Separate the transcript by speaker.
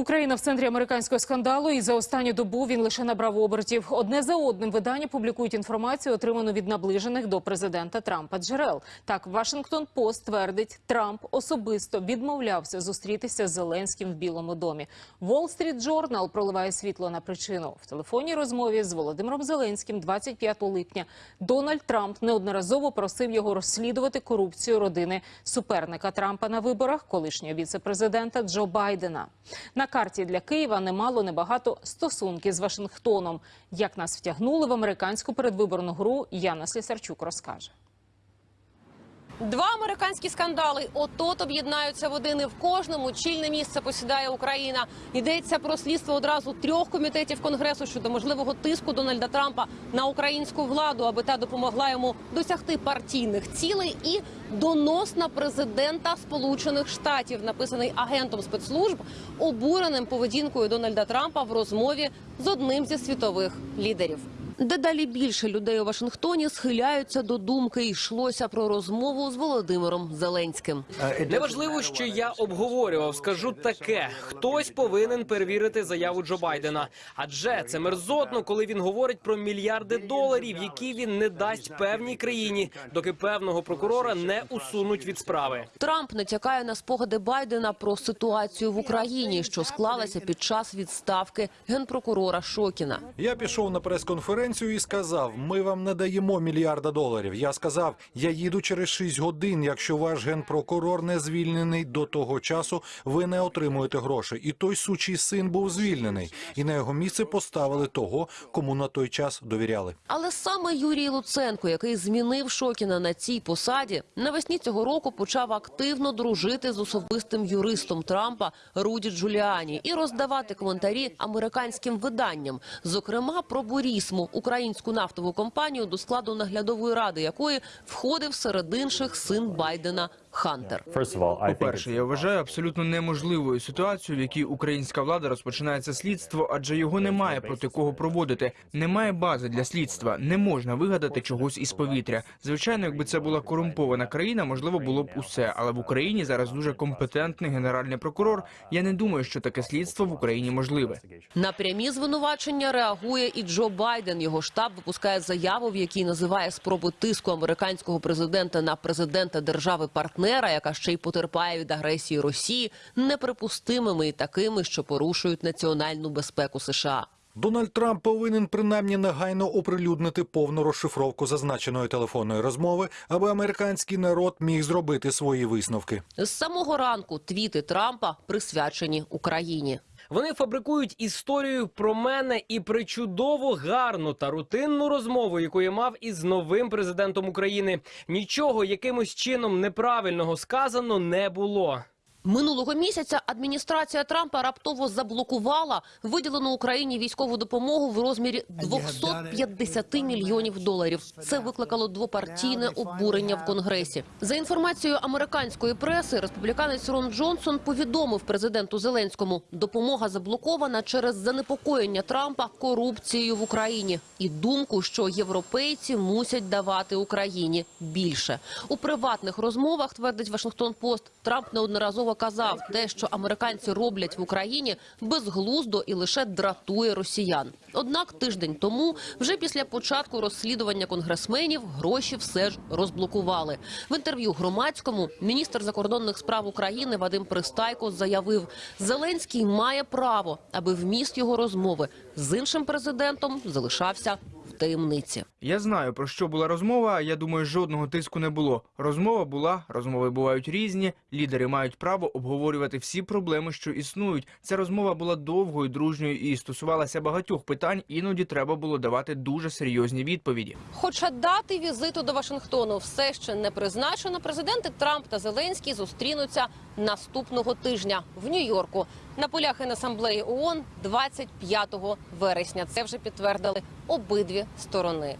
Speaker 1: Україна в центрі американського скандалу, і за останню добу він лише набрав обертів. Одне за одним видання публікують інформацію, отриману від наближених до президента Трампа джерел. Так, Вашингтон Пост твердить, Трамп особисто відмовлявся зустрітися з Зеленським в Білому домі. Wall Street Journal проливає світло на причину. В телефонній розмові з Володимиром Зеленським 25 липня Дональд Трамп неодноразово просив його розслідувати корупцію родини суперника Трампа на виборах, колишнього віце-президента Джо Байдена. На карті для Києва немало небагато стосунки з Вашингтоном. Як нас втягнули в американську передвиборну гру, Яна Слісарчук розкаже.
Speaker 2: Два американські скандали от-от об'єднаються в один і в кожному чільне місце посідає Україна. Йдеться про слідство одразу трьох комітетів конгресу щодо можливого тиску Дональда Трампа на українську владу, аби та допомогла йому досягти партійних цілей, і донос на президента Сполучених Штатів, написаний агентом спецслужб, обуреним поведінкою Дональда Трампа в розмові з одним зі світових лідерів. Дедалі більше людей у Вашингтоні схиляються до думки. Йшлося про розмову з Володимиром Зеленським.
Speaker 3: Неважливо, що я обговорював. Скажу таке: хтось повинен перевірити заяву Джо Байдена. Адже це мерзотно, коли він говорить про мільярди доларів, які він не дасть певній країні, доки певного прокурора не усунуть від справи.
Speaker 2: Трамп натякає на спогади Байдена про ситуацію в Україні, що склалася під час відставки генпрокурора Шокіна.
Speaker 4: Я пішов на прес-конференцію і сказав: ми вам не даємо мільярда доларів. Я сказав, я їду через 6 годин. Якщо ваш генпрокурор не звільнений до того часу, ви не отримуєте грошей. І той сучий син був звільнений, і на його місце поставили того, кому на той час довіряли.
Speaker 2: Але саме Юрій Луценко, який змінив Шокіна на цій посаді, навесні цього року почав активно дружити з особистим юристом Трампа Руді Джуліані і роздавати коментарі американським виданням, зокрема про Бурісму, українську нафтову компанію, до складу наглядової ради якої входив серед інших син Байдена Хантер.
Speaker 5: Think
Speaker 6: По-перше, я вважаю абсолютно неможливою ситуацію, в якій українська влада розпочинає це слідство, адже його немає проти кого проводити. Немає бази для слідства. Не можна вигадати чогось із повітря. Звичайно, якби це була корумпована країна, можливо, було б усе. Але в Україні зараз дуже компетентний генеральний прокурор. Я не думаю, що таке слідство в Україні можливе.
Speaker 2: На прямі звинувачення реагує і Джо Байден. Його штаб випускає заяву, в якій називає спроби тиску американського президента на президента держави партнера, яка ще й потерпає від агресії Росії, неприпустимими і такими, що порушують національну безпеку США.
Speaker 4: Дональд Трамп повинен принаймні негайно оприлюднити повну розшифровку зазначеної телефонної розмови, аби американський народ міг зробити свої висновки.
Speaker 2: З самого ранку твіти Трампа присвячені Україні.
Speaker 3: Вони фабрикують історію про мене і причудово гарну та рутинну розмову, яку я мав із новим президентом України. Нічого якимось чином неправильного сказано не було.
Speaker 2: Минулого місяця адміністрація Трампа раптово заблокувала виділену Україні військову допомогу в розмірі 250 мільйонів доларів. Це викликало двопартійне обурення в Конгресі. За інформацією американської преси, республіканець Рон Джонсон повідомив президенту Зеленському, допомога заблокована через занепокоєння Трампа корупцією в Україні і думку, що європейці мусять давати Україні більше. У приватних розмовах твердить Вашингтон Пост. Трамп неодноразово казав, те, що американці роблять в Україні, безглуздо і лише дратує росіян. Однак тиждень тому, вже після початку розслідування конгресменів, гроші все ж розблокували. В інтерв'ю громадському міністр закордонних справ України Вадим Пристайко заявив, Зеленський має право, аби вміст його розмови з іншим президентом залишався таємниці.
Speaker 6: Я знаю про що була розмова. Я думаю, жодного тиску не було. Розмова була, розмови бувають різні. Лідери мають право обговорювати всі проблеми, що існують. Ця розмова була довгою, дружньою і стосувалася багатьох питань. Іноді треба було давати дуже серйозні відповіді.
Speaker 2: Хоча дати візиту до Вашингтону все ще не призначено, президенти Трамп та Зеленський зустрінуться наступного тижня в Нью-Йорку на полях Генасамблеї ООН 25 вересня. Це вже підтвердили обидві сторони.